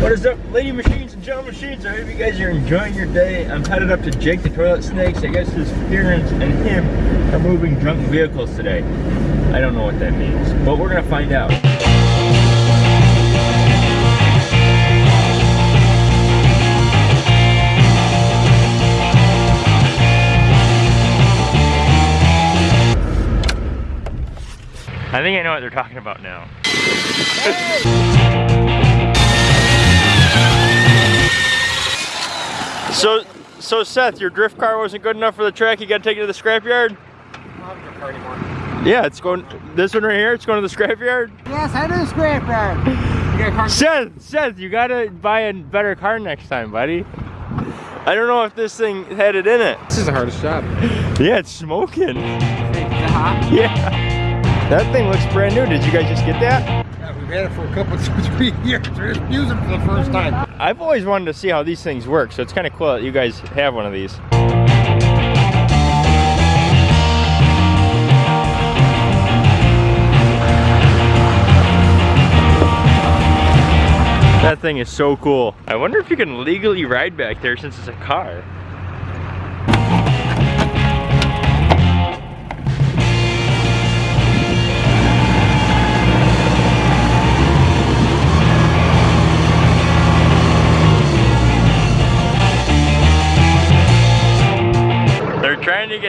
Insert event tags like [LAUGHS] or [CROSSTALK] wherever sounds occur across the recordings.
What is up, lady machines and gentlemen machines? I hope you guys are enjoying your day. I'm headed up to Jake the Toilet Snakes. I guess his parents and him are moving drunk vehicles today. I don't know what that means, but we're gonna find out. I think I know what they're talking about now. So, so Seth, your drift car wasn't good enough for the track. You got to take it to the scrapyard. Yeah, it's going. This one right here. It's going to the scrapyard. Yes, I do scrapyard. You got a car? Seth, Seth, you gotta buy a better car next time, buddy. I don't know if this thing had it in it. This is the hardest job. Yeah, it's smoking. Hey, is it hot? Yeah. That thing looks brand new. Did you guys just get that? We've had it for a couple, [LAUGHS] two, three years. We're just using it for the first time. I've always wanted to see how these things work, so it's kind of cool that you guys have one of these. That thing is so cool. I wonder if you can legally ride back there since it's a car.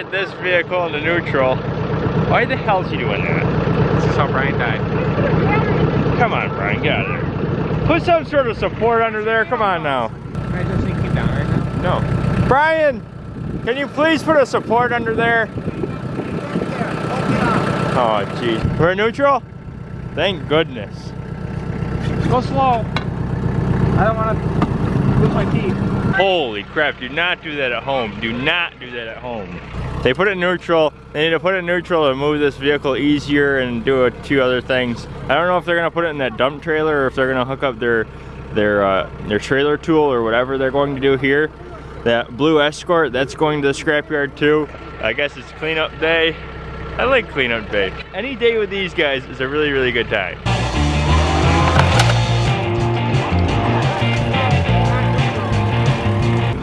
Get this vehicle into neutral. Why the hell is he doing that? This is how Brian died. Come on, Brian, get out of there. Put some sort of support under there. Come on now. Can I just think you down right now? No. Brian, can you please put a support under there? Oh, jeez. We're neutral? Thank goodness. Go slow. I don't want to lose my teeth. Holy crap, do not do that at home. Do not do that at home. They put it neutral. They need to put it neutral to move this vehicle easier and do a, two other things. I don't know if they're gonna put it in that dump trailer or if they're gonna hook up their their uh, their trailer tool or whatever they're going to do here. That blue Escort, that's going to the scrapyard too. I guess it's cleanup day. I like cleanup day. Any day with these guys is a really, really good time.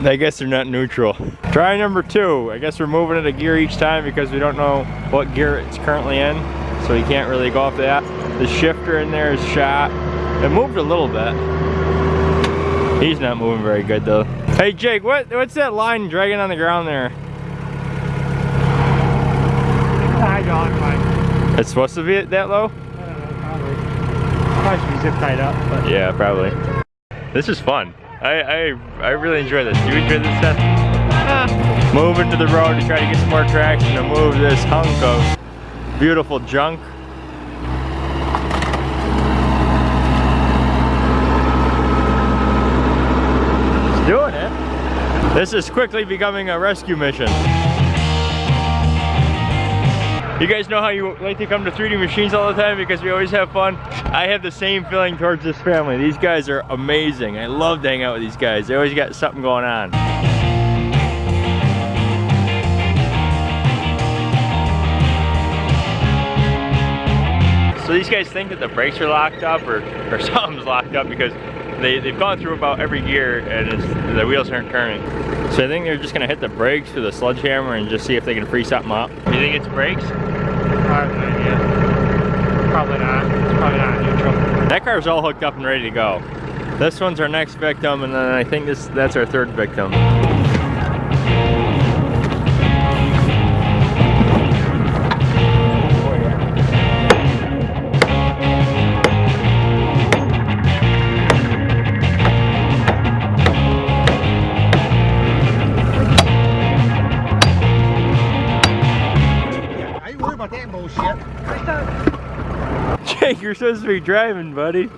I guess they're not neutral. Try number two. I guess we're moving it a gear each time because we don't know what gear it's currently in. So we can't really go off that. The shifter in there is shot. It moved a little bit. He's not moving very good though. Hey Jake, what what's that line dragging on the ground there? Don't. It's supposed to be that low? Uh, I don't know, probably. Probably should be zip tied up, but Yeah, probably. This is fun. I, I, I really enjoy this. Do you enjoy this stuff? Ah. Move into the road to try to get some more traction to move this hunk of beautiful junk. It's doing it. This is quickly becoming a rescue mission. You guys know how you like to come to 3D Machines all the time because we always have fun? I have the same feeling towards this family. These guys are amazing. I love to hang out with these guys. They always got something going on. So these guys think that the brakes are locked up or, or [LAUGHS] something's locked up because they, they've gone through about every gear and it's, the wheels aren't turning. So I think they're just gonna hit the brakes with a sledgehammer and just see if they can free something up. You think it's brakes? I have no idea. Probably not. It's probably not neutral. That car's all hooked up and ready to go. This one's our next victim and then I think this that's our third victim. You're supposed to be driving, buddy.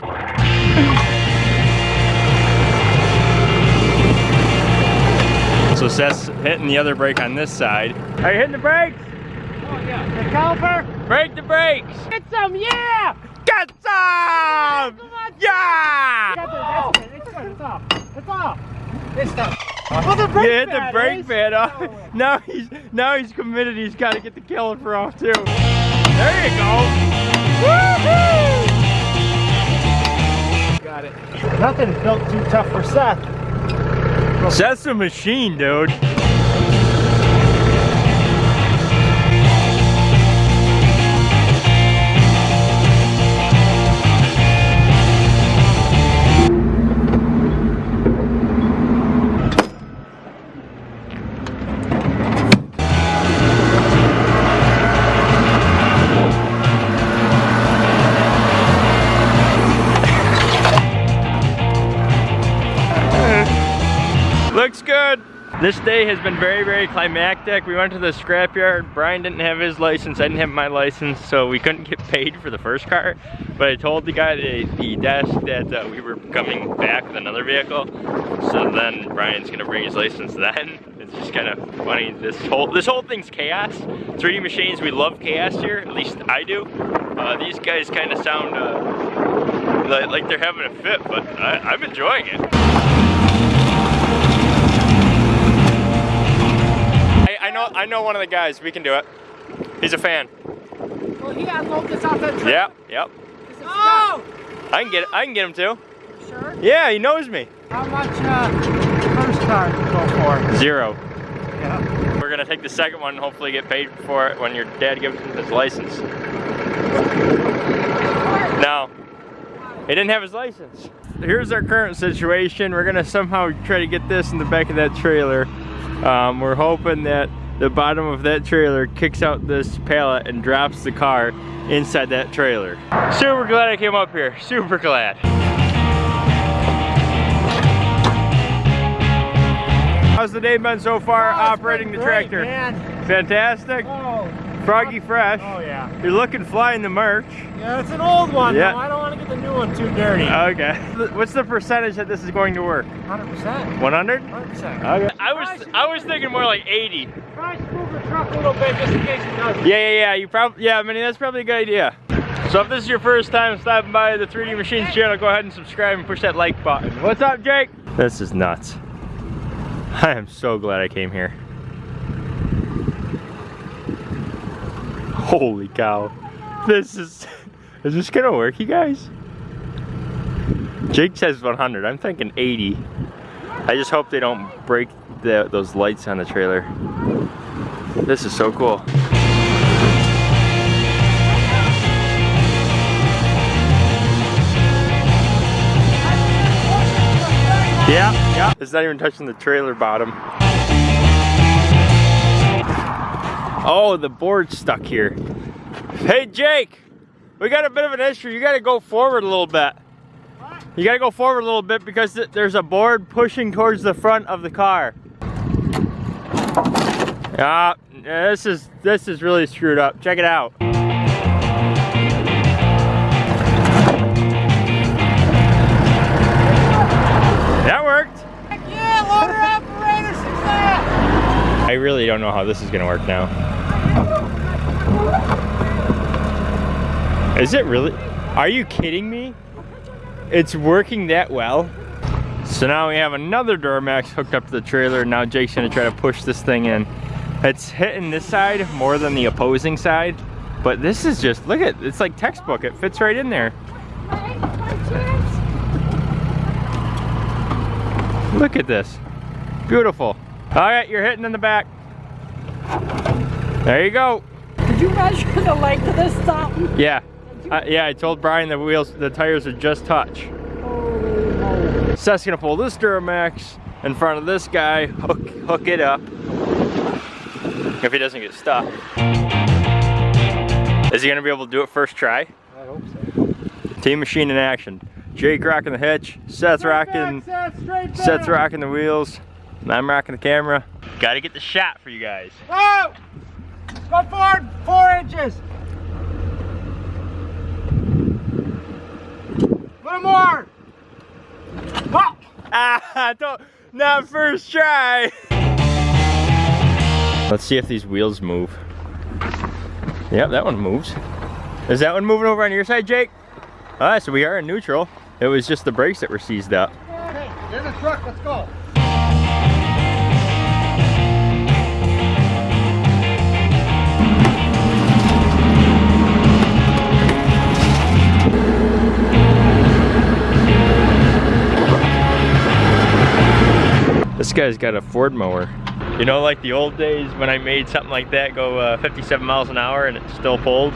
So Seth's hitting the other brake on this side. Are you hitting the brakes? Oh yeah. The caliper? Brake the brakes! Get some, yeah! Get some! Yeah! Got the, that's it. It's good. It's off. It's off. It's done. Well, the You brake hit the brake is. pad off. Oh. [LAUGHS] Now he's now he's committed. He's got to get the caliper off too. There you go. Got it. Nothing's built too tough for Seth. Seth's a machine, dude. Looks good. This day has been very, very climactic. We went to the scrapyard. Brian didn't have his license. I didn't have my license, so we couldn't get paid for the first car. But I told the guy at the desk that uh, we were coming back with another vehicle. So then Brian's gonna bring his license then. [LAUGHS] It's just kind of funny. This whole this whole thing's chaos. 3D machines, we love chaos here. At least I do. Uh, these guys kind of sound uh, like, they're having a fit, but I, I'm enjoying it. I, I know I know one of the guys. We can do it. He's a fan. Well, he unload this off that truck. Yep, yep. Oh! I can get I can get him too. Sure. Yeah, he knows me. How much uh, first car go for? Zero. Yeah. We're gonna take the second one and hopefully get paid for it when your dad gives him his license. No. He didn't have his license. Here's our current situation. We're gonna somehow try to get this in the back of that trailer. Um, we're hoping that the bottom of that trailer kicks out this pallet and drops the car inside that trailer. Super glad I came up here. Super glad. How's the day been so far Oh, operating the great, tractor? Man. Fantastic. Oh. Froggy fresh. Oh yeah. You're looking fly in the merch. Yeah, it's an old one. Yeah. though. I don't want to get the new one too dirty. Okay. What's the percentage that this is going to work? 100%. 100? 100%. Okay. I was I was thinking more like 80. Try to move the truck a little bit just in case it doesn't. Yeah, yeah, yeah. You probably yeah, I mean that's probably a good idea. So if this is your first time stopping by the 3D Machines channel, go ahead and subscribe and push that like button. What's up, Jake? This is nuts. I am so glad I came here. Holy cow. This is [LAUGHS] is this gonna work, you guys? Jake says 100. I'm thinking 80. I just hope they don't break the, those lights on the trailer. This is so cool. Yeah, yeah. It's not even touching the trailer bottom. Oh, the board's stuck here. Hey, Jake, we got a bit of an issue. You got to go forward a little bit. What? You got to go forward a little bit because th there's a board pushing towards the front of the car. Yeah, this is this is really screwed up. Check it out. That worked. Heck Yeah, loader operator success! I really don't know how this is gonna work now. Is it really? Are you kidding me? It's working that well? So now we have another Duramax hooked up to the trailer. Now Jake's gonna try to push this thing in. It's hitting this side more than the opposing side. But this is just, look at, it's like textbook. It fits right in there. Look at this. Beautiful. All right, you're hitting in the back. There you go. Did you measure the length of this stop? Yeah. Uh, yeah, I told Brian the wheels, the tires are just touch. Seth's gonna pull this Duramax in front of this guy, hook, hook it up. If he doesn't get stuck. Is he gonna be able to do it first try? I hope so. Team machine in action. Jake rocking the hitch, Seth rocking, Seth, Seth's rocking the wheels, and I'm rocking the camera. Gotta get the shot for you guys. Whoa! Go forward four inches. A little more. Whoa! Ah, [LAUGHS] don't, not first try. Let's see if these wheels move. Yep, that one moves. Is that one moving over on your side, Jake? All right, so we are in neutral. It was just the brakes that were seized up. Hey, there's a truck. Let's go. This guy's got a Ford mower. You know, like the old days when I made something like that go uh, 57 miles an hour and it still pulled?